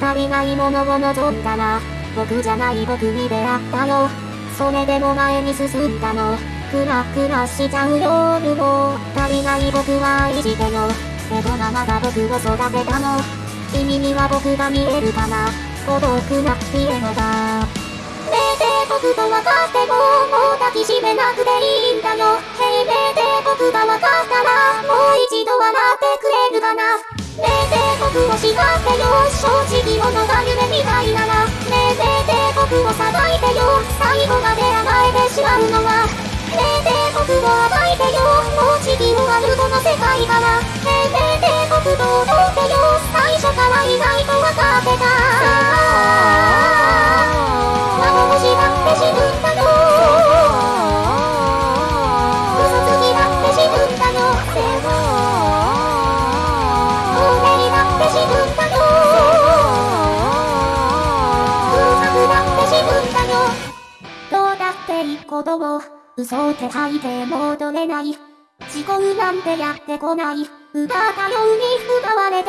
足りないものを望んだら僕じゃない僕に出会ったよそれでも前に進んだの。クラクラしちゃう夜も足りない僕は愛してよけどママが僕を育てたの。君には僕が見えるかな。孤独なピエロだ。ねえで僕と分かってももう抱きしめなくていいんだよ。へいねえで僕が分かったらもう一度笑ってくれるかな。僕を叱ってよ正直者が夢みたいなら。ねえでで僕をさばいてよ最後まで甘えてしまうのは。ねえで僕を暴いてよもう地球あるこの世界からねえでで僕と踊ってよ最初から意外と分かってた。幻だって自分だいいことを嘘って吐いて戻れない。思考なんてやってこない。奪ったように奪われ